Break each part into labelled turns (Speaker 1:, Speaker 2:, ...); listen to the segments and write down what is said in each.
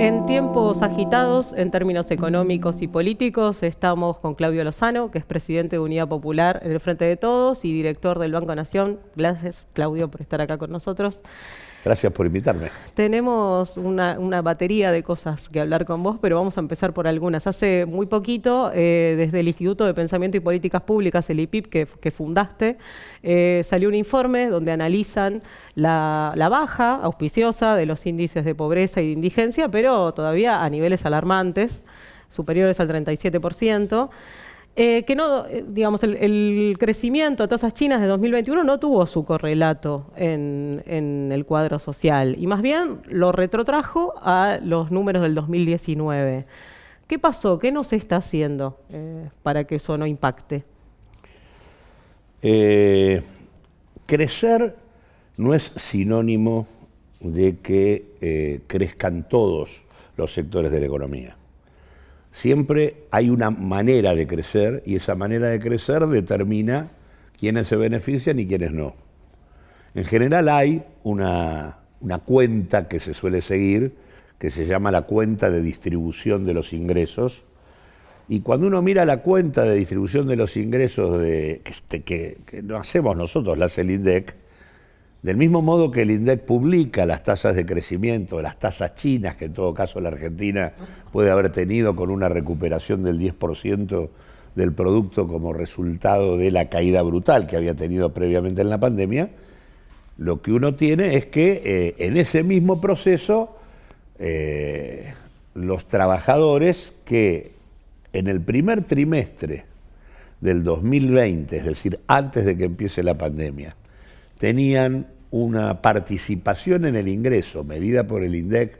Speaker 1: En tiempos agitados, en términos económicos y políticos, estamos con Claudio Lozano, que es presidente de Unidad Popular en el Frente de Todos y director del Banco Nación. Gracias, Claudio, por estar acá con nosotros.
Speaker 2: Gracias por invitarme.
Speaker 1: Tenemos una, batería de cosas que hablar con vos, pero vamos a empezar por algunas. Hace muy poquito, eh, desde el Instituto de Pensamiento y Políticas Públicas, el IPIP, que, fundaste, eh, salió un informe donde analizan la, la, baja auspiciosa de los índices de pobreza y de indigencia, pero todavía a niveles alarmantes, superiores al 37%. Eh, que no, eh, digamos, el, crecimiento de tasas chinas de 2021 no tuvo su correlato en, el cuadro social y más bien lo retrotrajo a los números del 2019. ¿Qué pasó? ¿Qué no se está haciendo eh, para que eso no impacte?
Speaker 2: crecer no es sinónimo de que crezcan todos los sectores de la economía siempre hay una manera de crecer y esa manera de crecer determina quiénes se benefician y quiénes no. En general hay una, cuenta que se suele seguir que se llama la cuenta de distribución de los ingresos. Y cuando uno mira la cuenta de distribución de los ingresos de, que, no hacemos nosotros, la hace el INDEC, del mismo modo que el INDEC publica las tasas de crecimiento, las tasas chinas, que en todo caso la Argentina puede haber tenido con una recuperación del 10% del producto como resultado de la caída brutal que había tenido previamente en la pandemia, lo que uno tiene es que eh, en ese mismo proceso eh, los trabajadores que en el primer trimestre del 2020, es decir, antes de que empiece la pandemia, tenían una participación en el ingreso medida por el INDEC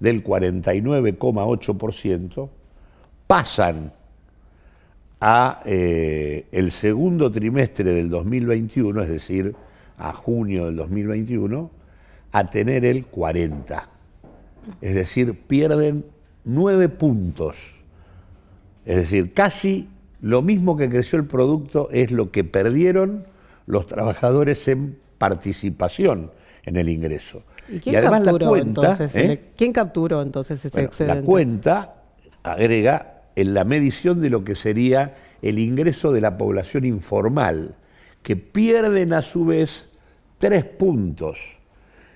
Speaker 2: del 49,8%, pasan a eh, el segundo trimestre del 2021, es decir, a junio del 2021, a tener el 40. Es decir, pierden nueve puntos. Es decir, casi lo mismo que creció el producto es lo que perdieron los trabajadores en participación en el ingreso.
Speaker 1: ¿Y quién capturó entonces? ¿eh? ¿Quién capturó entonces ese excedente?
Speaker 2: La cuenta agrega en la medición de lo que sería el ingreso de la población informal, que pierden a su vez tres puntos.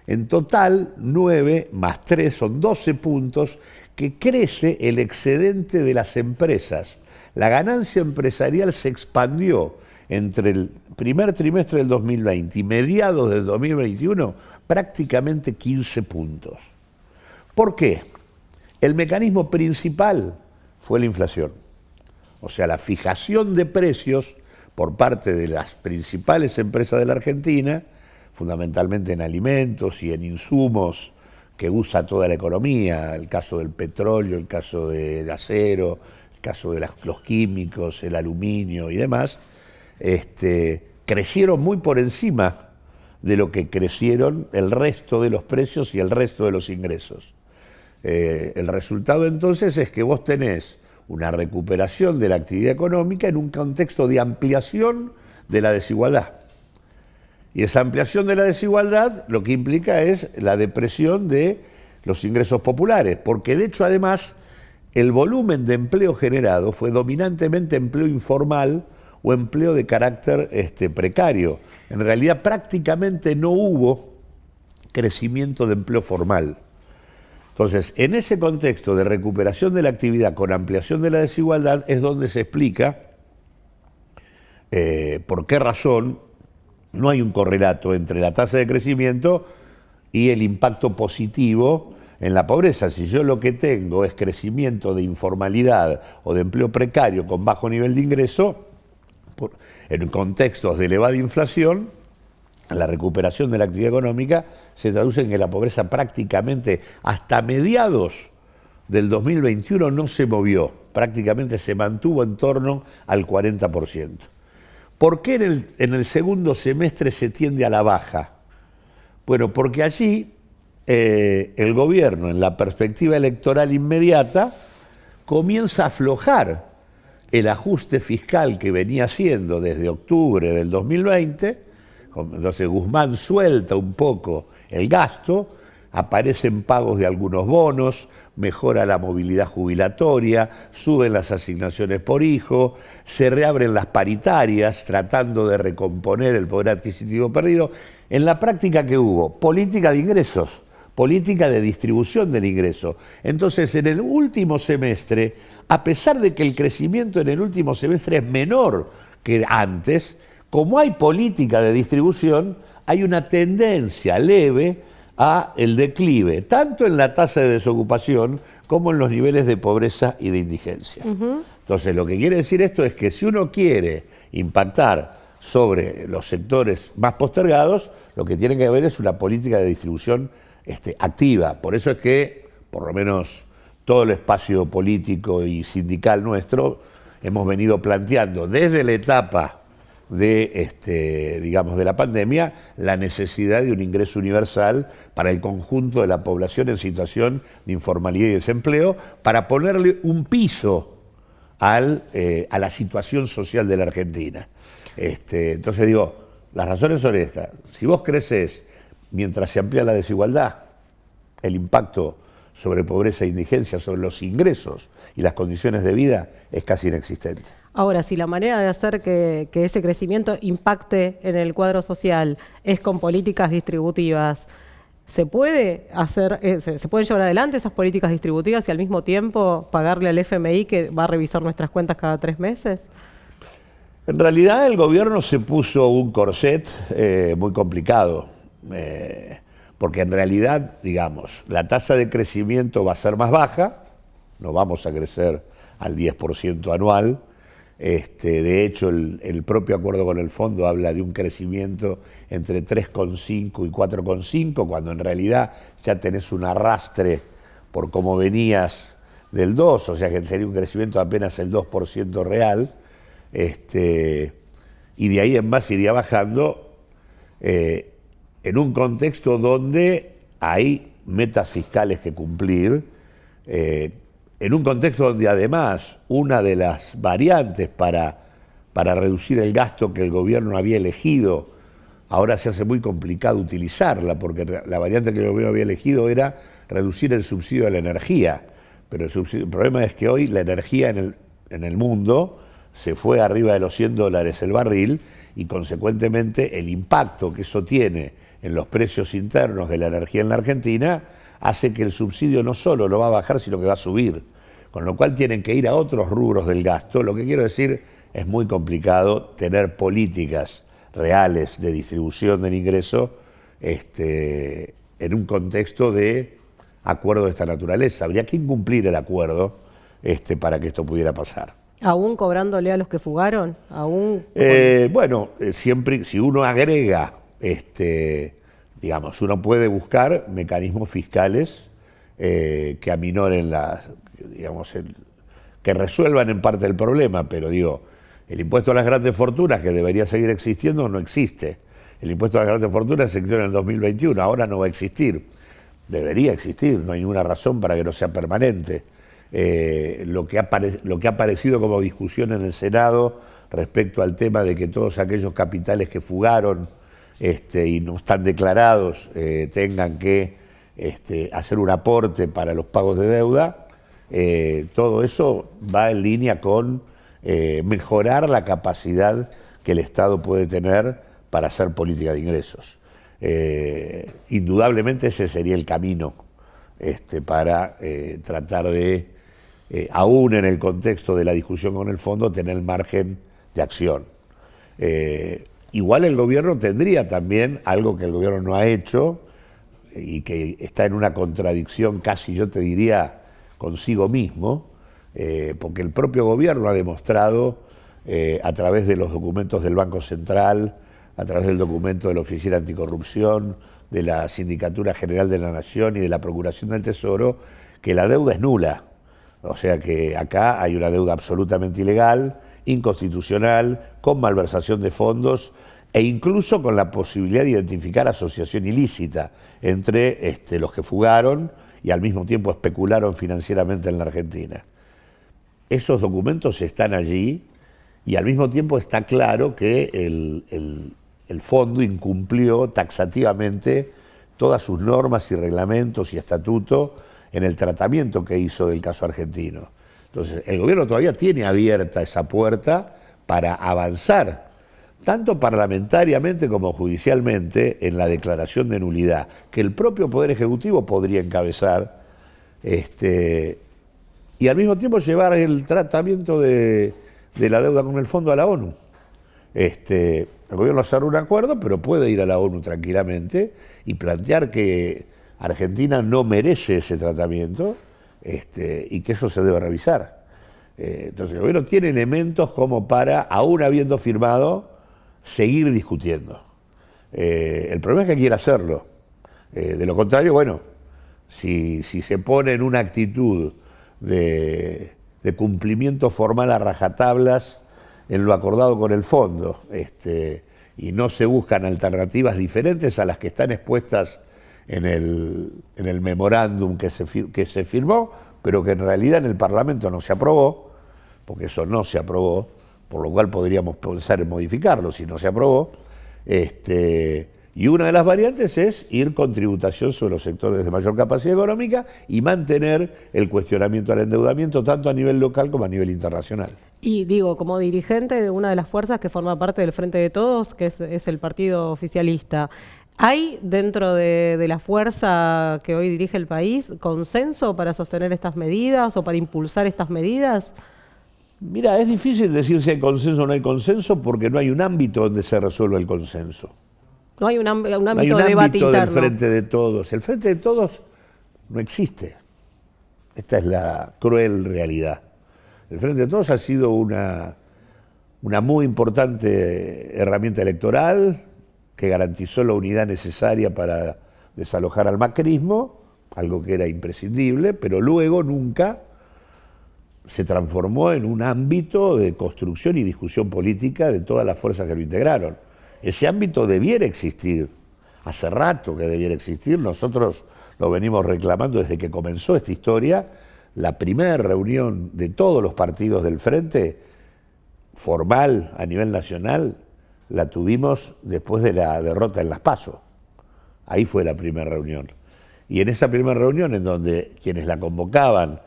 Speaker 2: En total, nueve más tres son doce puntos, que crece el excedente de las empresas. La ganancia empresarial se expandió entre el primer trimestre del 2020 y mediados del 2021 prácticamente 15 puntos. ¿Por qué? El mecanismo principal fue la inflación, o sea, la fijación de precios por parte de las principales empresas de la Argentina, fundamentalmente en alimentos y en insumos que usa toda la economía, el caso del petróleo, el caso del acero, caso de los químicos, el aluminio y demás, este, crecieron muy por encima de lo que crecieron el resto de los precios y el resto de los ingresos. Eh, el resultado entonces es que vos tenés una recuperación de la actividad económica en un contexto de ampliación de la desigualdad. Y esa ampliación de la desigualdad lo que implica es la depresión de los ingresos populares, porque de hecho además el volumen de empleo generado fue dominantemente empleo informal, o empleo de carácter este, precario. En realidad prácticamente no hubo crecimiento de empleo formal. Entonces, en ese contexto de recuperación de la actividad con ampliación de la desigualdad es donde se explica eh, por qué razón no hay un correlato entre la tasa de crecimiento y el impacto positivo en la pobreza. Si yo lo que tengo es crecimiento de informalidad o de empleo precario con bajo nivel de ingreso, en contextos de elevada inflación, la recuperación de la actividad económica se traduce en que la pobreza prácticamente hasta mediados del 2021 no se movió, prácticamente se mantuvo en torno al 40%. ¿Por qué en el, segundo semestre se tiende a la baja? Bueno, porque allí eh, el gobierno, en la perspectiva electoral inmediata, comienza a aflojar el ajuste fiscal que venía haciendo desde octubre del 2020, entonces Guzmán suelta un poco el gasto, aparecen pagos de algunos bonos, mejora la movilidad jubilatoria, suben las asignaciones por hijo, se reabren las paritarias tratando de recomponer el poder adquisitivo perdido. En la práctica que hubo, política de ingresos, política de distribución del ingreso. Entonces, en el último semestre, a pesar de que el crecimiento en el último semestre es menor que antes, como hay política de distribución, hay una tendencia leve a el declive, tanto en la tasa de desocupación como en los niveles de pobreza y de indigencia. Entonces, lo que quiere decir esto es que si uno quiere impactar sobre los sectores más postergados, lo que tiene que haber es una política de distribución este, activa. Por eso es que, por lo menos todo el espacio político y sindical nuestro, hemos venido planteando desde la etapa de, este, digamos, de la pandemia, la necesidad de un ingreso universal para el conjunto de la población en situación de informalidad y desempleo, para ponerle un piso al, eh, a la situación social de la Argentina. Este, entonces digo, las razones son estas. Si vos creces mientras se amplía la desigualdad, el impacto sobre pobreza e indigencia, sobre los ingresos y las condiciones de vida es casi inexistente.
Speaker 1: Ahora, si la manera de hacer que, ese crecimiento impacte en el cuadro social es con políticas distributivas, ¿se puede hacer, eh, se, pueden llevar adelante esas políticas distributivas y al mismo tiempo pagarle al FMI que va a revisar nuestras cuentas cada tres meses?
Speaker 2: En realidad el gobierno se puso un corset eh, muy complicado, eh, porque en realidad, digamos, la tasa de crecimiento va a ser más baja, no vamos a crecer al 10% anual, este, de hecho, el, propio acuerdo con el fondo habla de un crecimiento entre 3,5 y 4,5, cuando en realidad ya tenés un arrastre por cómo venías del 2, o sea que sería un crecimiento de apenas el 2% real, este, y de ahí en más iría bajando eh, en un contexto donde hay metas fiscales que cumplir, eh, en un contexto donde además una de las variantes para, para reducir el gasto que el gobierno había elegido, ahora se hace muy complicado utilizarla, porque la variante que el gobierno había elegido era reducir el subsidio de la energía. Pero el, problema es que hoy la energía en el, en el mundo se fue arriba de los 100 dólares el barril y consecuentemente el impacto que eso tiene en los precios internos de la energía en la Argentina hace que el subsidio no solo lo va a bajar, sino que va a subir. Con lo cual tienen que ir a otros rubros del gasto. Lo que quiero decir, es muy complicado tener políticas reales de distribución del ingreso este, en un contexto de acuerdo de esta naturaleza. Habría que incumplir el acuerdo este, para que esto pudiera pasar.
Speaker 1: ¿Aún cobrándole a los que fugaron? ¿Aún
Speaker 2: eh, bueno, eh, siempre, si uno agrega este, digamos, uno puede buscar mecanismos fiscales eh, que aminoren las, digamos, que resuelvan en parte el problema, pero digo, el impuesto a las grandes fortunas, que debería seguir existiendo, no existe. El impuesto a las grandes fortunas existió en el 2021, ahora no va a existir. Debería existir, no hay ninguna razón para que no sea permanente. Eh, lo, que ha lo que ha aparecido como discusión en el Senado respecto al tema de que todos aquellos capitales que fugaron este, y no están declarados eh, tengan que este, hacer un aporte para los pagos de deuda, eh, todo eso va en línea con eh, mejorar la capacidad que el Estado puede tener para hacer política de ingresos. indudablemente ese sería el camino este, para tratar de, aún en el contexto de la discusión con el fondo, tener margen de acción. Igual el gobierno tendría también algo que el gobierno no ha hecho y que está en una contradicción casi, yo te diría, consigo mismo, eh, porque el propio gobierno ha demostrado eh, a través de los documentos del Banco Central, a través del documento de la Oficina Anticorrupción, de la Sindicatura General de la Nación y de la Procuración del Tesoro, que la deuda es nula. O sea que acá hay una deuda absolutamente ilegal, inconstitucional, con malversación de fondos e incluso con la posibilidad de identificar asociación ilícita entre este, los que fugaron y al mismo tiempo especularon financieramente en la Argentina. Esos documentos están allí y al mismo tiempo está claro que el, fondo incumplió taxativamente todas sus normas y reglamentos y estatutos en el tratamiento que hizo del caso argentino. Entonces, el gobierno todavía tiene abierta esa puerta para avanzar, tanto parlamentariamente como judicialmente, en la declaración de nulidad, que el propio Poder Ejecutivo podría encabezar, este, y al mismo tiempo llevar el tratamiento de, la deuda con el fondo a la ONU. Este, el gobierno hacer un acuerdo, pero puede ir a la ONU tranquilamente y plantear que Argentina no merece ese tratamiento este, y que eso se debe revisar. Eh, entonces el gobierno tiene elementos como para, aún habiendo firmado, seguir discutiendo. Eh, el problema es que quiere hacerlo. Eh, de lo contrario, bueno, si, se pone en una actitud de, cumplimiento formal a rajatablas en lo acordado con el fondo, este, y no se buscan alternativas diferentes a las que están expuestas en el, en el memorándum que se, que se firmó, pero que en realidad en el Parlamento no se aprobó, porque eso no se aprobó, por lo cual podríamos pensar en modificarlo si no se aprobó. Este, y una de las variantes es ir con tributación sobre los sectores de mayor capacidad económica y mantener el cuestionamiento al endeudamiento tanto a nivel local como a nivel internacional.
Speaker 1: Y digo, como dirigente de una de las fuerzas que forma parte del Frente de Todos, que es, es el partido oficialista, ¿Hay dentro de, la fuerza que hoy dirige el país consenso para sostener estas medidas o para impulsar estas medidas?
Speaker 2: Mira, es difícil decir si hay consenso o no hay consenso porque no hay un ámbito donde se resuelva el consenso.
Speaker 1: No hay un, ámbito
Speaker 2: no hay un
Speaker 1: de debate
Speaker 2: ámbito del frente de todos. El frente de todos no existe. Esta es la cruel realidad. El frente de todos ha sido una, una muy importante herramienta electoral, que garantizó la unidad necesaria para desalojar al macrismo, algo que era imprescindible, pero luego nunca se transformó en un ámbito de construcción y discusión política de todas las fuerzas que lo integraron. Ese ámbito debiera existir, hace rato que debiera existir, nosotros lo venimos reclamando desde que comenzó esta historia, la primera reunión de todos los partidos del Frente, formal a nivel nacional, la tuvimos después de la derrota en Las Paso. Ahí fue la primera reunión. Y en esa primera reunión, en donde quienes la convocaban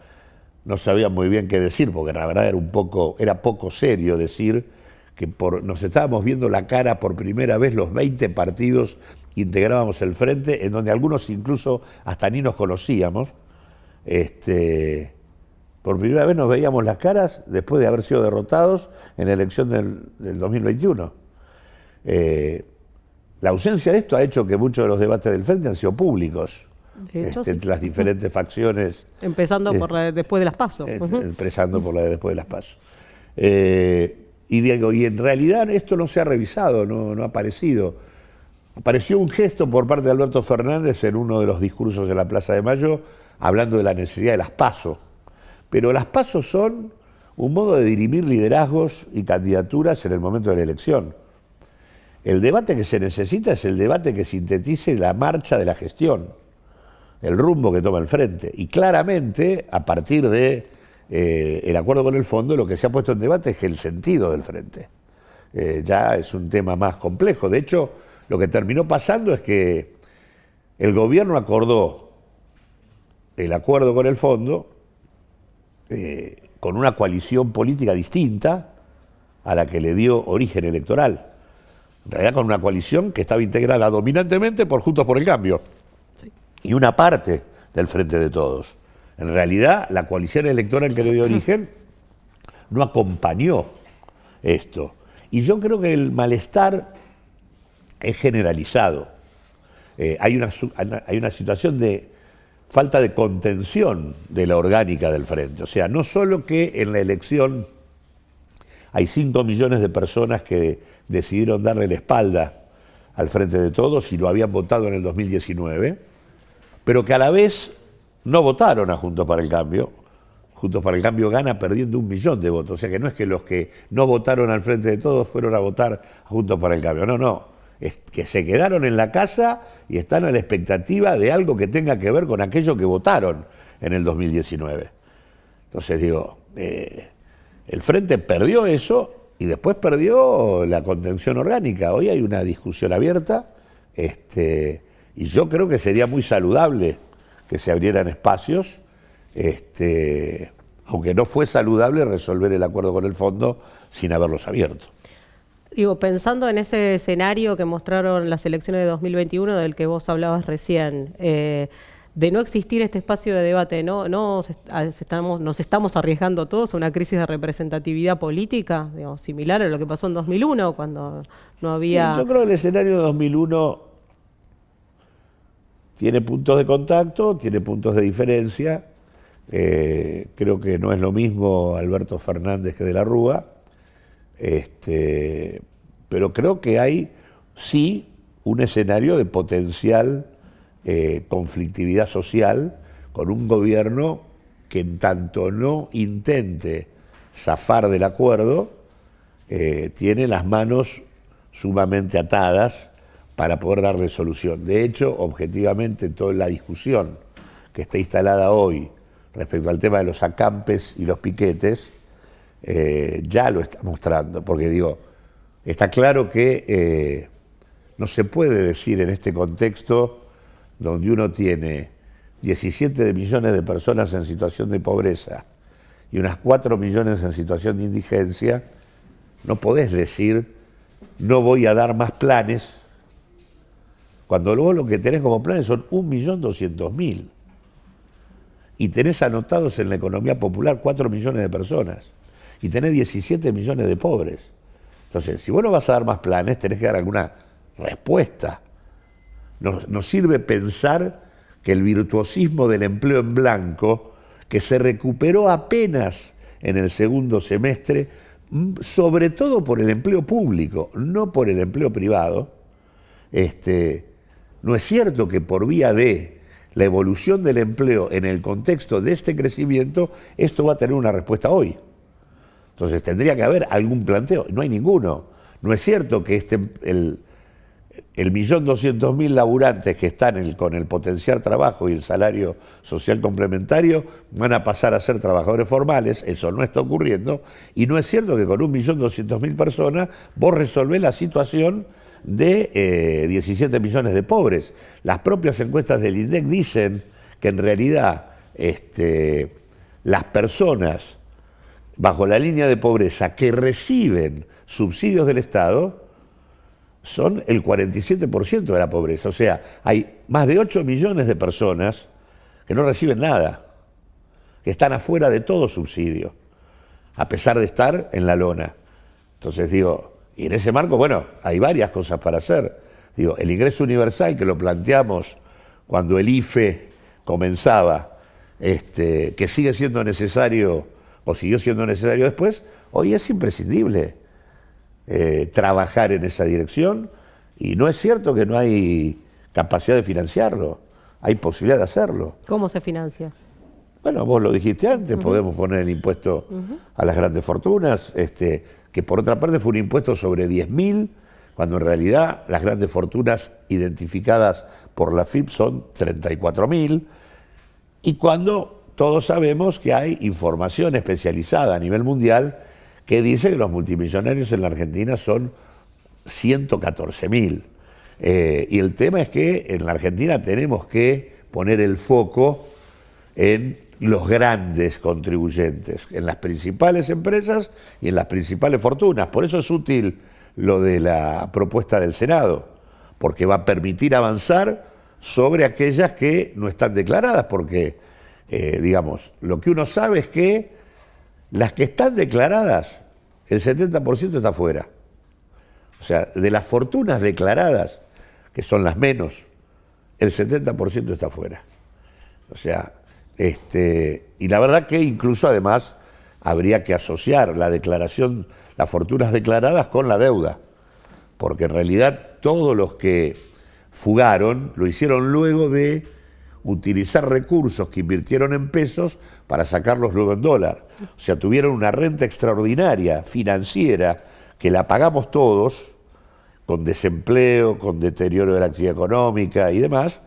Speaker 2: no sabían muy bien qué decir, porque la verdad era un poco, era poco serio decir que por, nos estábamos viendo la cara por primera vez los 20 partidos integrábamos el frente, en donde algunos incluso hasta ni nos conocíamos. Este, por primera vez nos veíamos las caras después de haber sido derrotados en la elección del, del 2021. Eh, la ausencia de esto ha hecho que muchos de los debates del frente han sido públicos. Este, entre las diferentes facciones.
Speaker 1: Empezando por la de después de las pasos.
Speaker 2: Eh, empezando por la de después de las pasos. Eh, y digo, y en realidad esto no se ha revisado, no, no ha aparecido. Apareció un gesto por parte de Alberto Fernández en uno de los discursos de la Plaza de Mayo, hablando de la necesidad de las pasos. Pero las pasos son un modo de dirimir liderazgos y candidaturas en el momento de la elección. El debate que se necesita es el debate que sintetice la marcha de la gestión, el rumbo que toma el frente. Y claramente, a partir de eh, acuerdo con el fondo, lo que se ha puesto en debate es el sentido del frente. Eh, ya es un tema más complejo. De hecho, lo que terminó pasando es que el gobierno acordó el acuerdo con el fondo eh, con una coalición política distinta a la que le dio origen electoral en realidad con una coalición que estaba integrada dominantemente por Juntos por el Cambio y una parte del Frente de Todos. En realidad, la coalición electoral que le dio origen no acompañó esto. Y yo creo que el malestar es generalizado. Eh, hay, una, hay una situación de falta de contención de la orgánica del frente. O sea, no solo que en la elección hay 5 millones de personas que decidieron darle la espalda al frente de todos y lo habían votado en el 2019, pero que a la vez no votaron a Juntos para el Cambio. Juntos para el Cambio gana perdiendo un millón de votos. O sea que no es que los que no votaron al frente de todos fueron a votar a Juntos para el Cambio. No, no. Es que se quedaron en la casa y están a la expectativa de algo que tenga que ver con aquello que votaron en el 2019. Entonces digo, eh, el Frente perdió eso y después perdió la contención orgánica. Hoy hay una discusión abierta este, Y yo creo que sería muy saludable que se abrieran espacios, este, aunque no fue saludable resolver el acuerdo con el fondo sin haberlos abierto.
Speaker 1: Digo, pensando en ese escenario que mostraron las elecciones de 2021 del que vos hablabas recién, eh, de no existir este espacio de debate, ¿no, no estamos, nos estamos arriesgando todos a una crisis de representatividad política, similar a lo que pasó en 2001, cuando no había...
Speaker 2: yo creo que el escenario de 2001 tiene puntos de contacto, tiene puntos de diferencia. Eh, creo que no es lo mismo Alberto Fernández que de la Rúa. Este, pero creo que hay sí un escenario de potencial eh, conflictividad social con un gobierno que en tanto no intente zafar del acuerdo, eh, tiene las manos sumamente atadas para poder darle solución. De hecho, objetivamente, toda la discusión que está instalada hoy respecto al tema de los acampes y los piquetes, eh, ya lo está mostrando, porque digo, está claro que no se puede decir en este contexto donde uno tiene 17 millones de personas en situación de pobreza y unas 4 millones en situación de indigencia, no podés decir, no voy a dar más planes, cuando luego lo que tenés como planes son 1.200.000 y tenés anotados en la economía popular 4 millones de personas y tenés 17 millones de pobres. Entonces, si vos no vas a dar más planes, tenés que dar alguna respuesta. Nos, sirve pensar que el virtuosismo del empleo en blanco, que se recuperó apenas en el segundo semestre, mm, sobre todo por el empleo público, no por el empleo privado, este, no es cierto que por vía de la evolución del empleo en el contexto de este crecimiento, esto va a tener una respuesta hoy. Entonces tendría que haber algún planteo, no hay ninguno. No es cierto que este, el, el millón doscientos mil laburantes que están con el potencial trabajo y el salario social complementario van a pasar a ser trabajadores formales, eso no está ocurriendo, y no es cierto que con un millón doscientos mil personas vos resolvés la situación de 17 eh, millones de pobres. Las propias encuestas del INDEC dicen que en realidad este, las personas bajo la línea de pobreza que reciben subsidios del Estado, son el 47% de la pobreza. O sea, hay más de 8 millones de personas que no reciben nada, que están afuera de todo subsidio, a pesar de estar en la lona. Entonces digo, y en ese marco, bueno, hay varias cosas para hacer. Digo, el ingreso universal que lo planteamos cuando el IFE comenzaba, este, que sigue siendo necesario o siguió siendo necesario después, hoy es imprescindible. Eh, trabajar en esa dirección. Y no es cierto que no hay capacidad de financiarlo, hay posibilidad de hacerlo.
Speaker 1: ¿Cómo se financia?
Speaker 2: Bueno, vos lo dijiste antes, podemos poner el impuesto a las grandes fortunas, este, que por otra parte fue un impuesto sobre 10.000, cuando en realidad las grandes fortunas identificadas por la FIP son 34.000, y cuando todos sabemos que hay información especializada a nivel mundial que dice que los multimillonarios en la Argentina son 114 mil. Eh, y el tema es que en la Argentina tenemos que poner el foco en los grandes contribuyentes, en las principales empresas y en las principales fortunas. Por eso es útil lo de la propuesta del Senado, porque va a permitir avanzar sobre aquellas que no están declaradas, porque, eh, digamos, lo que uno sabe es que las que están declaradas, el 70% está fuera. O sea, de las fortunas declaradas, que son las menos, el 70% está fuera. O sea, este, y la verdad que incluso además habría que asociar la declaración, las fortunas declaradas con la deuda, porque en realidad todos los que fugaron lo hicieron luego de utilizar recursos que invirtieron en pesos para sacarlos luego en dólar. O sea, tuvieron una renta extraordinaria financiera que la pagamos todos, con desempleo, con deterioro de la actividad económica y demás,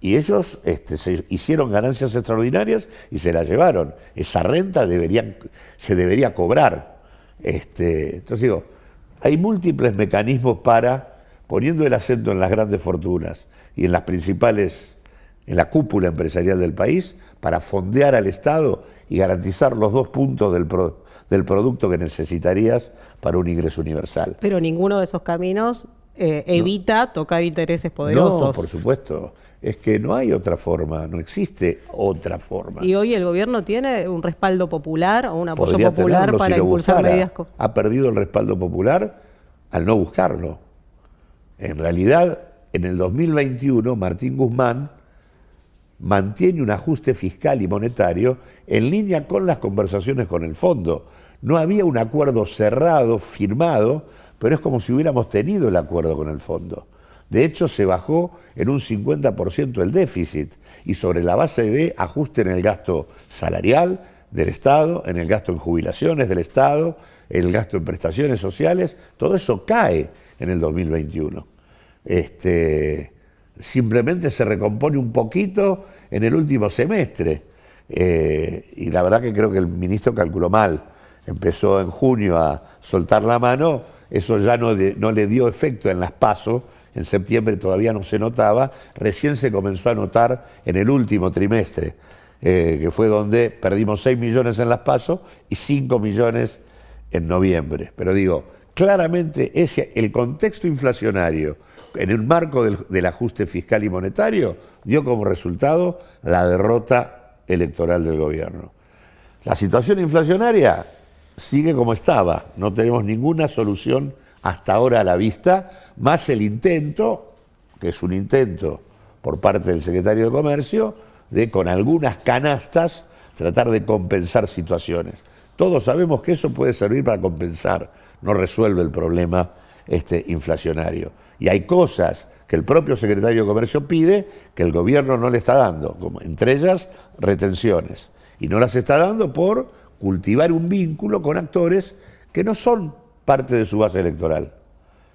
Speaker 2: y ellos este, se hicieron ganancias extraordinarias y se las llevaron. Esa renta se debería cobrar. Este, entonces digo, hay múltiples mecanismos para, poniendo el acento en las grandes fortunas y en las principales, en la cúpula empresarial del país, para fondear al Estado y garantizar los dos puntos del, del producto que necesitarías para un ingreso universal.
Speaker 1: Pero ninguno de esos caminos eh, evita tocar intereses poderosos.
Speaker 2: No, por supuesto. Es que no hay otra forma, no existe otra forma.
Speaker 1: ¿Y hoy el gobierno tiene un respaldo popular o un apoyo popular para impulsar medidas?
Speaker 2: Ha perdido el respaldo popular al no buscarlo. En realidad, en el 2021, Martín Guzmán mantiene un ajuste fiscal y monetario en línea con las conversaciones con el fondo. No había un acuerdo cerrado, firmado, pero es como si hubiéramos tenido el acuerdo con el fondo. De hecho, se bajó en un 50% el déficit y sobre la base de ajuste en el gasto salarial del Estado, en el gasto en jubilaciones del Estado, el gasto en prestaciones sociales, todo eso cae en el 2021. Este, simplemente se recompone un poquito en el último semestre. Eh, y la verdad que creo que el ministro calculó mal. Empezó en junio a soltar la mano, eso ya no, no le dio efecto en las pasos, en septiembre todavía no se notaba, recién se comenzó a notar en el último trimestre, eh, que fue donde perdimos 6 millones en las pasos y 5 millones en noviembre. Pero digo, claramente ese, el contexto inflacionario en el marco del, ajuste fiscal y monetario, dio como resultado la derrota electoral del gobierno. La situación inflacionaria sigue como estaba, no tenemos ninguna solución hasta ahora a la vista, más el intento, que es un intento por parte del secretario de Comercio, de con algunas canastas tratar de compensar situaciones. Todos sabemos que eso puede servir para compensar, no resuelve el problema este, inflacionario. Y hay cosas que el propio secretario de Comercio pide que el gobierno no le está dando, como entre ellas retenciones. Y no las está dando por cultivar un vínculo con actores que no son parte de su base electoral.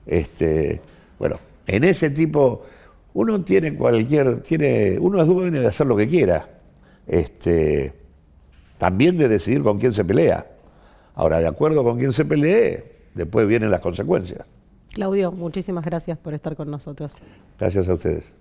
Speaker 2: Este, bueno, en ese tipo, uno tiene cualquier, tiene, uno es dueño de hacer lo que quiera. Este, también de decidir con quién se pelea. Ahora, de acuerdo con quién se pelee, después vienen las consecuencias.
Speaker 1: Claudio, muchísimas gracias por estar con nosotros.
Speaker 2: Gracias a ustedes.